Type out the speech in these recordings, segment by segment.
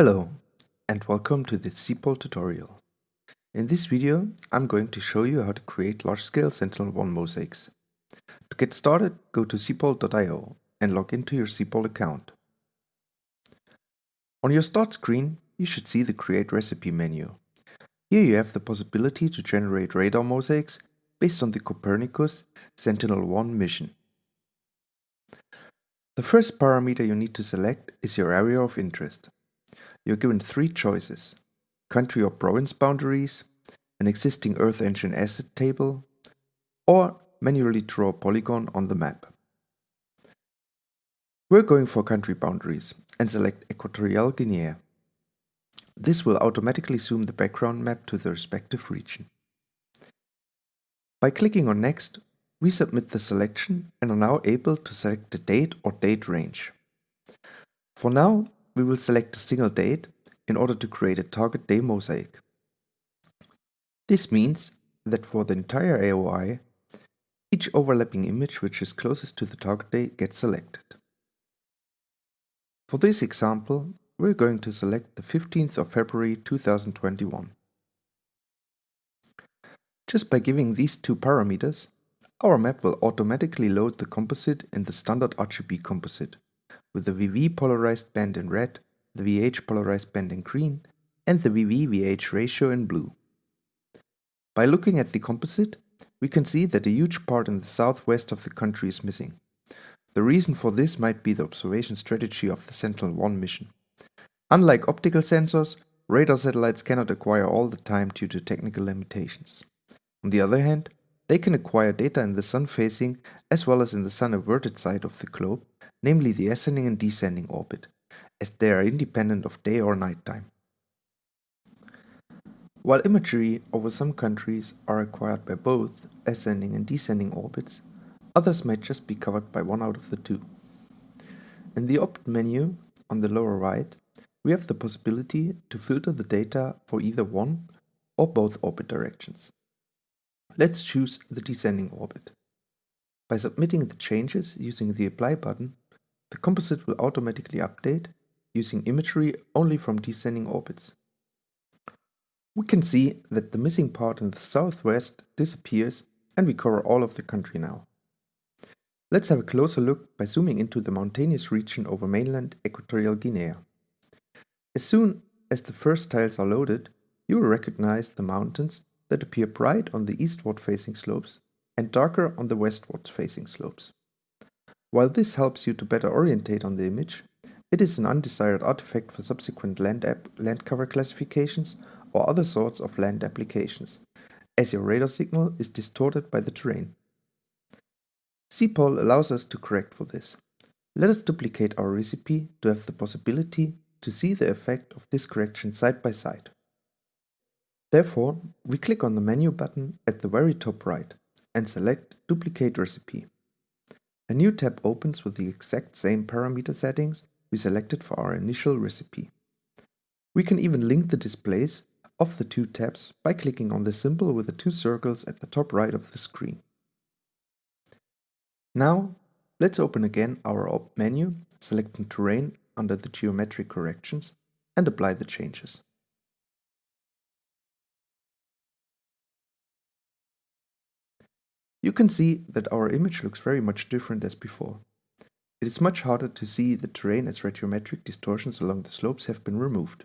Hello and welcome to this SEPAL tutorial. In this video I'm going to show you how to create large-scale Sentinel-1 mosaics. To get started go to sepal.io and log into your SEPAL account. On your start screen you should see the create recipe menu. Here you have the possibility to generate radar mosaics based on the Copernicus Sentinel-1 mission. The first parameter you need to select is your area of interest you're given three choices. Country or province boundaries, an existing Earth Engine asset table, or manually draw a polygon on the map. We're going for country boundaries and select Equatorial Guinea. This will automatically zoom the background map to the respective region. By clicking on Next, we submit the selection and are now able to select the date or date range. For now, we will select a single date in order to create a target day mosaic. This means that for the entire AOI, each overlapping image which is closest to the target day gets selected. For this example, we're going to select the 15th of February 2021. Just by giving these two parameters, our map will automatically load the composite in the standard RGB composite with the VV polarized band in red, the VH polarized band in green, and the VV-VH ratio in blue. By looking at the composite, we can see that a huge part in the southwest of the country is missing. The reason for this might be the observation strategy of the Sentinel-1 mission. Unlike optical sensors, radar satellites cannot acquire all the time due to technical limitations. On the other hand, they can acquire data in the sun-facing as well as in the sun-averted side of the globe, namely the ascending and descending orbit, as they are independent of day or night time. While imagery over some countries are acquired by both ascending and descending orbits, others might just be covered by one out of the two. In the Opt menu on the lower right, we have the possibility to filter the data for either one or both orbit directions. Let's choose the descending orbit. By submitting the changes using the Apply button, the composite will automatically update using imagery only from descending orbits. We can see that the missing part in the southwest disappears and we cover all of the country now. Let's have a closer look by zooming into the mountainous region over mainland Equatorial Guinea. As soon as the first tiles are loaded, you will recognize the mountains that appear bright on the eastward facing slopes and darker on the westward facing slopes. While this helps you to better orientate on the image, it is an undesired artifact for subsequent land, land cover classifications or other sorts of land applications, as your radar signal is distorted by the terrain. SEPAL allows us to correct for this. Let us duplicate our recipe to have the possibility to see the effect of this correction side by side. Therefore, we click on the menu button at the very top right and select Duplicate Recipe. A new tab opens with the exact same parameter settings we selected for our initial recipe. We can even link the displays of the two tabs by clicking on the symbol with the two circles at the top right of the screen. Now, let's open again our Opt menu, selecting Terrain under the geometric corrections and apply the changes. You can see that our image looks very much different as before. It is much harder to see the terrain as radiometric distortions along the slopes have been removed.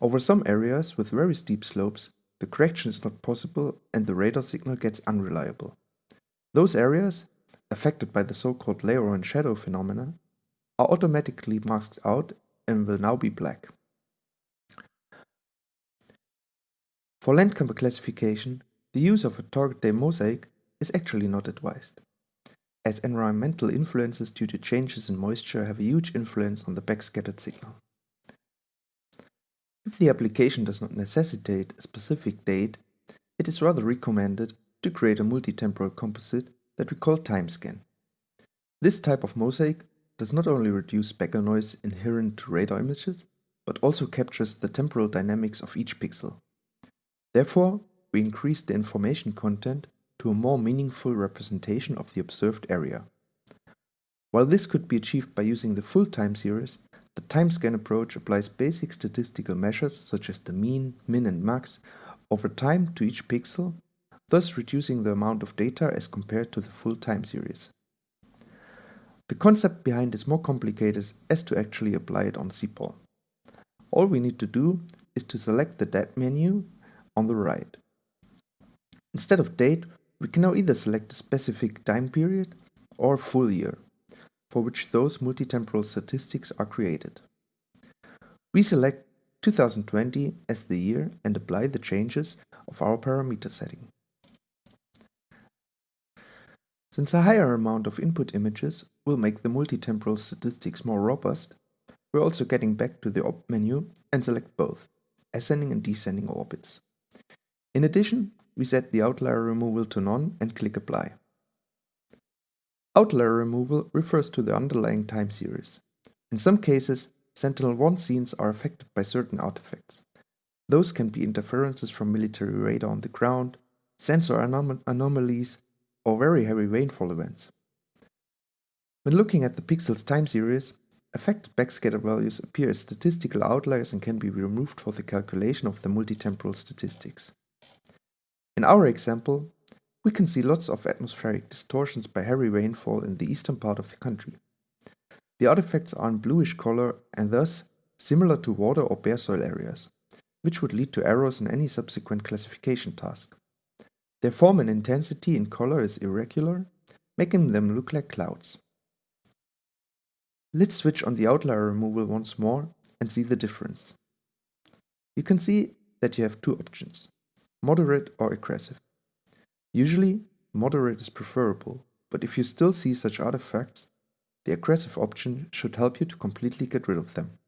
Over some areas with very steep slopes, the correction is not possible and the radar signal gets unreliable. Those areas, affected by the so-called layover and shadow phenomena, are automatically masked out and will now be black. For land cover classification, the use of a target day mosaic is actually not advised, as environmental influences due to changes in moisture have a huge influence on the backscattered signal. If the application does not necessitate a specific date, it is rather recommended to create a multi-temporal composite that we call timescan. This type of mosaic does not only reduce speckle noise inherent to radar images, but also captures the temporal dynamics of each pixel. Therefore, we increase the information content to a more meaningful representation of the observed area. While this could be achieved by using the full time series, the timescan approach applies basic statistical measures such as the mean, min and max over time to each pixel, thus reducing the amount of data as compared to the full time series. The concept behind is more complicated as to actually apply it on SEPAL. All we need to do is to select the date menu on the right. Instead of date, we can now either select a specific time period or full year for which those multitemporal statistics are created. We select 2020 as the year and apply the changes of our parameter setting. Since a higher amount of input images will make the multitemporal statistics more robust, we're also getting back to the opt menu and select both, ascending and descending orbits. In addition, we set the outlier removal to none and click apply. Outlier removal refers to the underlying time series. In some cases, Sentinel-1 scenes are affected by certain artifacts. Those can be interferences from military radar on the ground, sensor anom anomalies, or very heavy rainfall events. When looking at the pixel's time series, affected backscatter values appear as statistical outliers and can be removed for the calculation of the multitemporal statistics. In our example, we can see lots of atmospheric distortions by heavy rainfall in the eastern part of the country. The artifacts are in bluish color and thus similar to water or bare soil areas, which would lead to errors in any subsequent classification task. Their form and intensity in color is irregular, making them look like clouds. Let's switch on the outlier removal once more and see the difference. You can see that you have two options, moderate or aggressive. Usually, moderate is preferable, but if you still see such artifacts, the aggressive option should help you to completely get rid of them.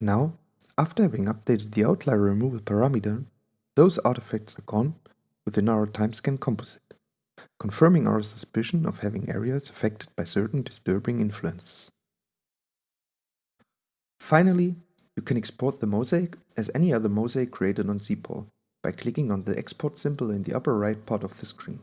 Now, after having updated the outlier removal parameter, those artifacts are gone within our timescan composite, confirming our suspicion of having areas affected by certain disturbing influences. Finally, you can export the mosaic as any other mosaic created on SEPAL by clicking on the export symbol in the upper right part of the screen.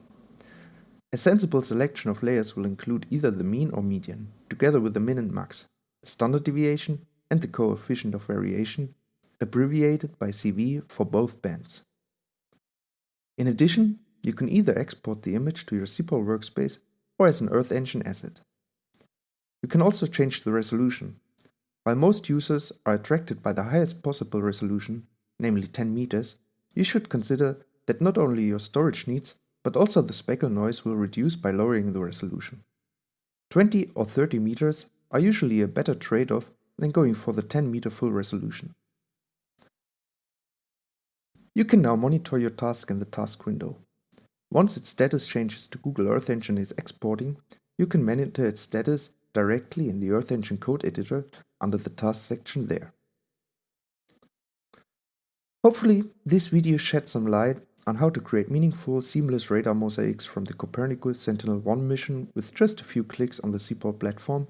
A sensible selection of layers will include either the mean or median, together with the min and max, the standard deviation and the coefficient of variation, abbreviated by CV for both bands. In addition, you can either export the image to your SEPAL workspace or as an Earth Engine asset. You can also change the resolution. While most users are attracted by the highest possible resolution, namely 10 meters, you should consider that not only your storage needs, but also the speckle noise will reduce by lowering the resolution. 20 or 30 meters are usually a better trade-off than going for the 10 meter full resolution. You can now monitor your task in the task window. Once its status changes to Google Earth Engine is exporting, you can monitor its status directly in the Earth Engine code editor under the task section there. Hopefully, this video shed some light on how to create meaningful, seamless radar mosaics from the Copernicus Sentinel-1 mission with just a few clicks on the SEPAL platform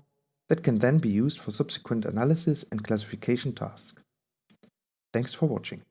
that can then be used for subsequent analysis and classification tasks. Thanks for watching.